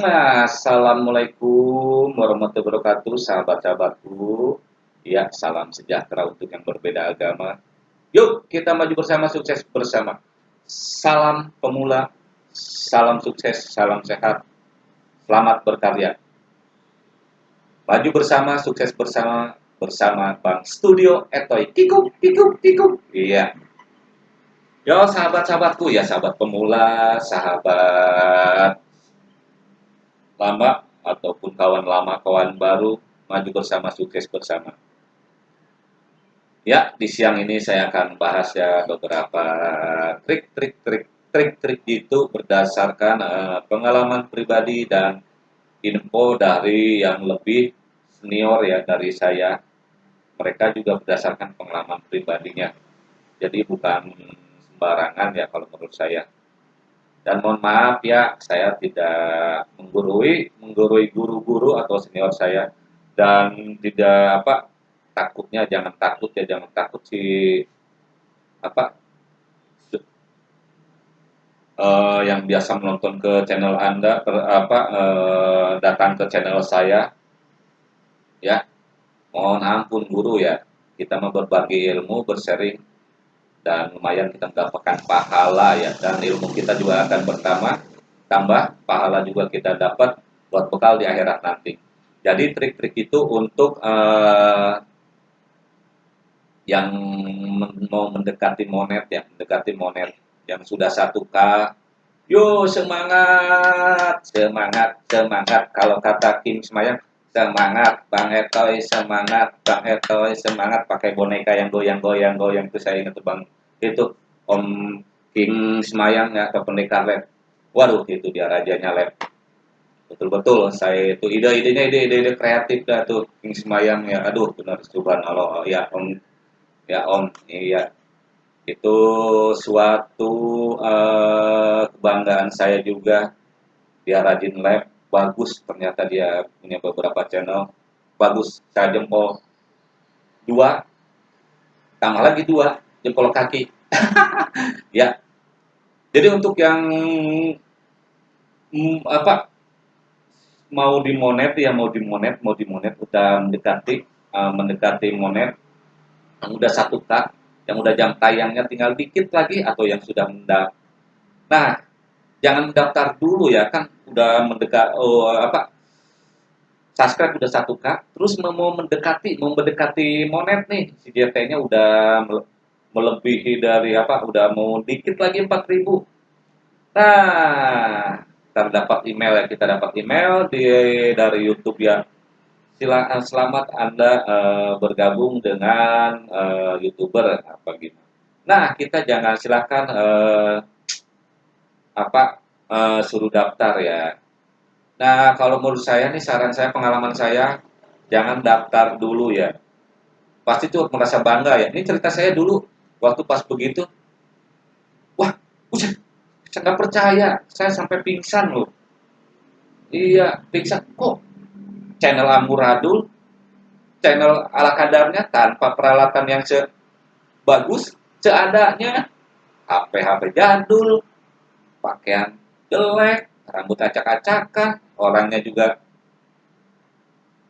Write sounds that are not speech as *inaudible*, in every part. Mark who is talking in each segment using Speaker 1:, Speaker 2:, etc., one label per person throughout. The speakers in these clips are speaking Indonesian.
Speaker 1: Nah, assalamualaikum warahmatullahi wabarakatuh, sahabat-sahabatku. Ya, salam sejahtera untuk yang berbeda agama. Yuk, kita maju bersama, sukses bersama. Salam pemula, salam sukses, salam sehat, selamat berkarya. Maju bersama, sukses bersama, bersama Bang Studio Etoy. Kikuk, kikuk, kikuk. Iya. Yo sahabat-sahabatku ya sahabat pemula, sahabat lama ataupun kawan lama, kawan baru, maju bersama, sukses bersama. Ya, di siang ini saya akan bahas ya beberapa trik-trik trik trik-trik itu berdasarkan uh, pengalaman pribadi dan info dari yang lebih senior ya dari saya. Mereka juga berdasarkan pengalaman pribadinya. Jadi bukan sembarangan ya kalau menurut saya. Dan mohon maaf ya, saya tidak menggurui menggurui guru-guru atau senior saya. Dan tidak apa takutnya jangan takut ya jangan takut si apa uh, yang biasa menonton ke channel anda per, apa uh, datang ke channel saya. Ya mohon ampun guru ya. Kita mau berbagi ilmu bersharing dan lumayan kita mendapatkan pahala ya. Dan ilmu kita juga akan bertambah tambah pahala juga kita dapat buat bekal di akhirat nanti. Jadi trik-trik itu untuk uh, yang mau mendekati monet ya mendekati monet yang sudah satu k yo semangat semangat semangat. Kalau kata Kim Semayang semangat Bang Etoy semangat Bang Etoy semangat. Pakai boneka yang goyang-goyang goyang itu saya ingat Bang itu Om King Semayang ya ke pendekar lab waduh itu dia rajanya lab betul-betul saya itu ide-idenya ide-ide kreatif dah tuh King Semayang ya. Aduh benar subhanallah ya Om. Ya Om iya. Itu suatu uh, kebanggaan saya juga. Dia rajin lab bagus ternyata dia punya beberapa channel. Bagus saya jempol dua. Tambah lagi dua jempol kaki. *laughs* ya. Jadi untuk yang mm, apa mau dimonet ya mau dimonet mau dimonet udah mendekati uh, mendekati monet yang udah satu k yang udah jam tayangnya tinggal dikit lagi atau yang sudah mendaftar. Nah, jangan mendaftar dulu ya kan udah mendekat oh apa subscribe udah satu k terus mau mendekati mau mendekati monet nih si DT-nya udah melebihi dari apa udah mau dikit lagi 4000 nah terdapat email ya kita dapat email di dari YouTube ya. Silakan selamat anda uh, bergabung dengan uh, youtuber apa gitu. Nah kita jangan silakan uh, apa uh, suruh daftar ya. Nah kalau menurut saya nih saran saya pengalaman saya jangan daftar dulu ya. Pasti tuh merasa bangga ya. Ini cerita saya dulu waktu pas begitu wah udah saya nggak percaya saya sampai pingsan loh. Iya pingsan. Kok channel amburadul channel ala kadarnya tanpa peralatan yang sebagus seadanya HP HP jadul pakaian jelek rambut acak-acakan orangnya juga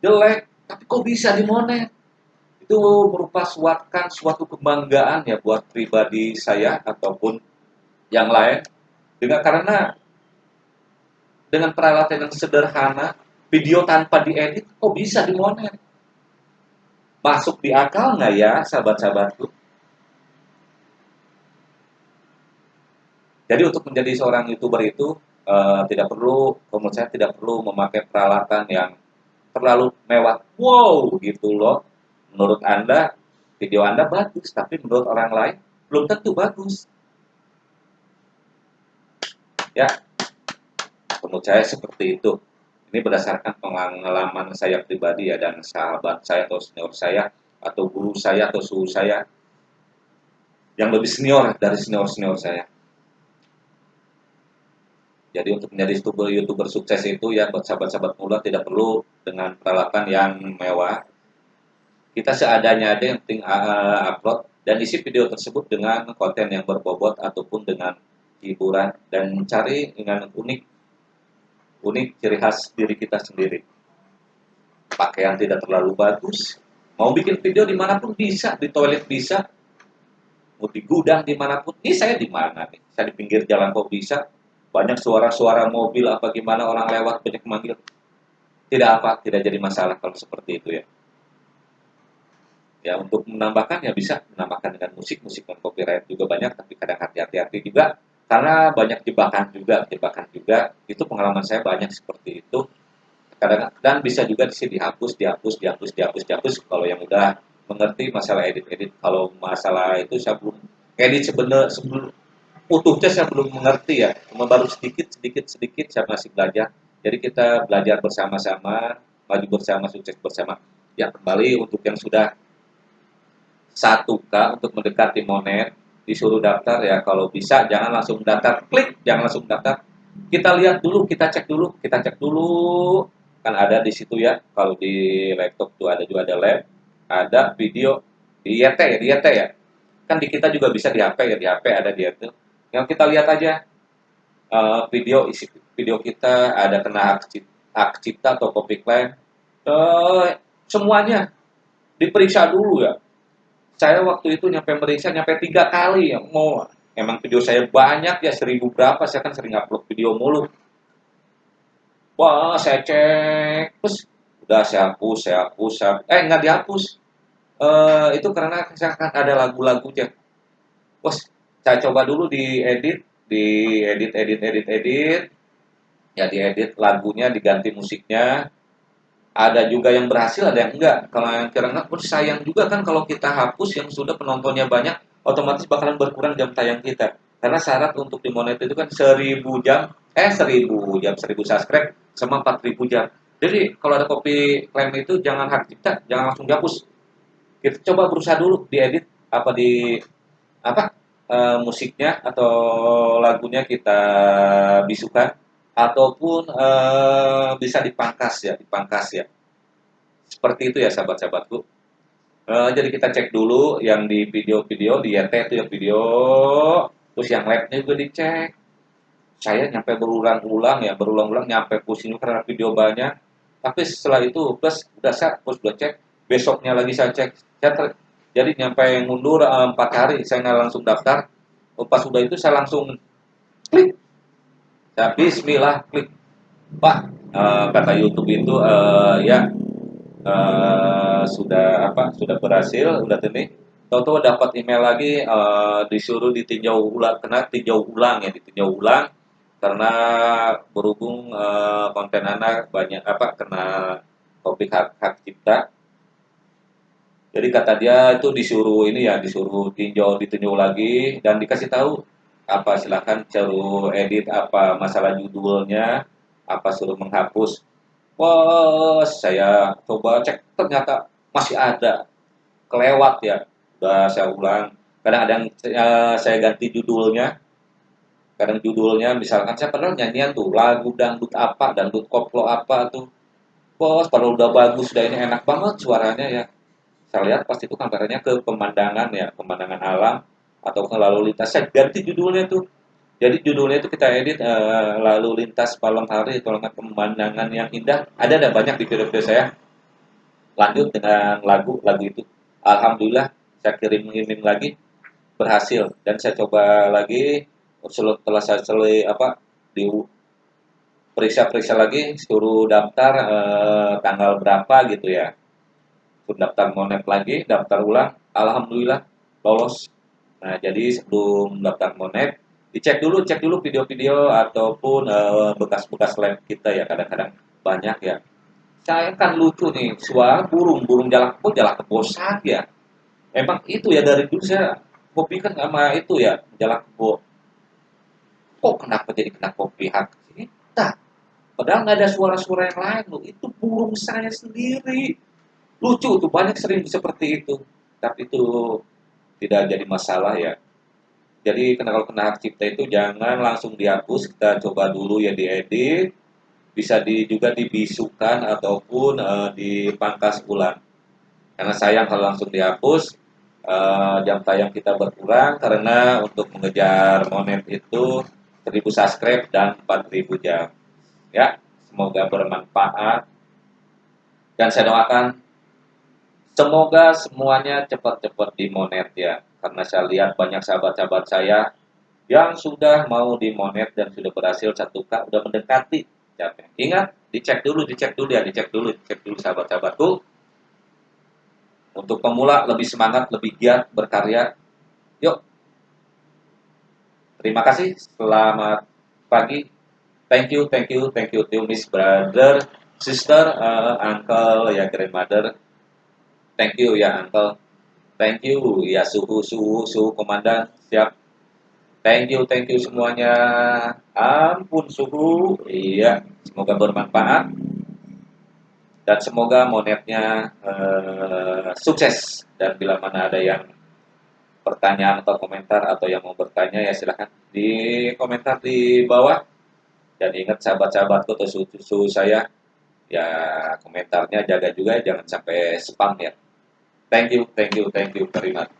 Speaker 1: jelek. Tapi kok bisa dimonet itu merupakan suatu kebanggaan ya buat pribadi saya ataupun yang lain. Dengan karena dengan peralatan yang sederhana video tanpa diedit kok bisa dimonet masuk di akal nggak ya sahabat-sahabatku? Jadi untuk menjadi seorang youtuber itu uh, tidak perlu menurut saya tidak perlu memakai peralatan yang terlalu mewah. Wow gitu loh menurut Anda video Anda bagus, tapi menurut orang lain belum tentu bagus. Ya, menurut saya seperti itu. Ini berdasarkan pengalaman saya pribadi ya dan sahabat saya atau senior saya atau guru saya atau suhu saya yang lebih senior dari senior-senior saya. Jadi untuk menjadi youtuber, youtuber sukses itu ya buat sahabat-sahabat muda tidak perlu dengan peralatan yang mewah, kita seadanya aja yang penting uh, upload dan isi video tersebut dengan konten yang berbobot ataupun dengan hiburan dan mencari dengan unik unik ciri khas diri kita sendiri. Pakaian tidak terlalu bagus. Mau bikin video di mana pun bisa di toilet bisa. Mau di gudang di mana pun ini saya di mana nih? Saya di pinggir jalan kok bisa? Banyak suara-suara mobil apa gimana? Orang lewat banyak manggil tidak apa tidak jadi masalah kalau seperti itu ya ya untuk menambahkan ya bisa menambahkan dengan musik. Musik non copyright juga banyak tapi kadang hati-hati juga. Karena banyak jebakan juga jebakan juga. Itu pengalaman saya banyak seperti itu. Kadang dan bisa juga di sini dihapus dihapus dihapus dihapus dihapus. Kalau yang udah mengerti masalah edit-edit. Kalau masalah itu saya belum edit sebenarnya sebelum utuhnya saya belum mengerti ya. Cuma baru sedikit sedikit sedikit saya masih belajar. Jadi kita belajar bersama-sama maju bersama sukses bersama. Ya kembali untuk yang sudah 1K untuk mendekati monet, disuruh daftar ya kalau bisa jangan langsung daftar, klik jangan langsung daftar. Kita lihat dulu, kita cek dulu, kita cek dulu. Kan ada di situ ya, kalau di laptop tuh ada juga ada lab, ada video di YT ya, di YT ya. Kan di kita juga bisa di HP ya, di HP ada di itu. Yang kita lihat aja uh, video isi video kita ada kena hak cipta, atau copyright. Uh, semuanya diperiksa dulu ya saya waktu itu nyampe meriksa nyampe tiga kali ya mau. Emang video saya banyak ya seribu berapa saya kan sering upload video mulu. Wah saya cek terus udah saya hapus saya hapus saya, eh nggak dihapus. Uh, itu karena saya kan ada lagu-lagunya wah saya coba dulu di edit di edit edit edit edit. Ya diedit lagunya diganti musiknya ada juga yang berhasil ada yang enggak. Kalau yang kira enggak pun sayang juga kan kalau kita hapus yang sudah penontonnya banyak otomatis bakalan berkurang jam tayang kita. Karena syarat untuk dimonet itu kan seribu jam eh seribu jam seribu subscribe sama empat ribu jam. Jadi kalau ada kopi klaim itu jangan hak cipta jangan langsung dihapus. Kita coba berusaha dulu diedit apa di apa e, musiknya atau lagunya kita bisukan ataupun e, bisa dipangkas ya, dipangkas ya. Seperti itu ya sahabat-sahabatku. E, jadi kita cek dulu yang di video-video di YT itu yang video, terus yang labnya juga dicek. Saya nyampe berulang-ulang ya, berulang-ulang nyampe pusing karena video banyak. Tapi setelah itu plus udah saya terus udah cek, besoknya lagi saya cek. Saya ter, jadi nyampe mundur empat hari saya nggak langsung daftar. Pas sudah itu saya langsung klik Ya, bismillah klik. Pak, uh, kata YouTube itu uh, ya uh, sudah apa? Sudah berhasil, udah ini. Tahu-tahu dapat email lagi uh, disuruh ditinjau ulang, kena tinjau ulang ya, ditinjau ulang karena berhubung uh, konten anak banyak apa kena topik hak hak cipta. Jadi kata dia itu disuruh ini ya, disuruh tinjau ditinjau lagi dan dikasih tahu apa silahkan suruh edit apa masalah judulnya apa suruh menghapus. Wah saya coba cek ternyata masih ada. Kelewat ya. Udah saya ulang. Kadang ada yang uh, saya ganti judulnya. Kadang judulnya misalkan saya pernah nyanyian tuh lagu dangdut apa dangdut koplo apa tuh. Bos kalau udah bagus udah ini enak banget suaranya ya. Saya lihat pasti itu kameranya ke pemandangan ya pemandangan alam atau lalu lintas saya ganti judulnya tuh. Jadi judulnya itu kita edit uh, lalu lintas malam hari nggak pemandangan yang indah. Ada ada banyak di video-video saya. Lanjut dengan lagu lagu itu. Alhamdulillah saya kirim kirim lagi. Berhasil. Dan saya coba lagi setelah saya selesai apa di periksa-periksa lagi suruh daftar eh, tanggal berapa gitu ya. Daftar monet lagi daftar ulang. Alhamdulillah lolos Nah, jadi sebelum daftar monet, dicek dulu, cek dulu video-video ataupun eh, bekas-bekas uh, kita ya kadang-kadang banyak ya. Saya kan lucu nih, suara burung, burung jalak kebo, jalak kebo ya. Emang itu ya dari dulu saya kopi kan sama itu ya, jalak kebo. Kok kenapa jadi kena kopi hak kita? Padahal nggak ada suara-suara yang lain loh. Itu burung saya sendiri. Lucu tuh, banyak sering seperti itu. Tapi itu tidak jadi masalah ya. Jadi kalau kena hak cipta itu jangan langsung dihapus, kita coba dulu ya diedit, bisa di, juga dibisukan ataupun uh, dipangkas ulang. Karena sayang kalau langsung dihapus, uh, jam tayang kita berkurang karena untuk mengejar monet itu 1000 subscribe dan 4000 jam. Ya, semoga bermanfaat. Dan saya doakan semoga semuanya cepat-cepat dimonet ya. Karena saya lihat banyak sahabat-sahabat saya yang sudah mau dimonet dan sudah berhasil satu k udah mendekati. Ingat, dicek dulu, dicek dulu ya, dicek dulu, dicek dulu sahabat-sahabatku untuk pemula lebih semangat, lebih giat berkarya. Yuk. Terima kasih. Selamat pagi. Thank you, thank you, thank you to Miss Brother, Sister, uh, Uncle, ya Grandmother. Thank you ya Uncle. Thank you ya suhu suhu suhu komandan siap. Thank you, thank you semuanya. Ampun suhu. Iya, semoga bermanfaat dan semoga monetnya uh, sukses dan bila mana ada yang pertanyaan atau komentar atau yang mau bertanya ya silahkan di komentar di bawah dan ingat sahabat-sahabatku atau susu saya ya komentarnya jaga juga jangan sampai spam ya thank you thank you thank you very much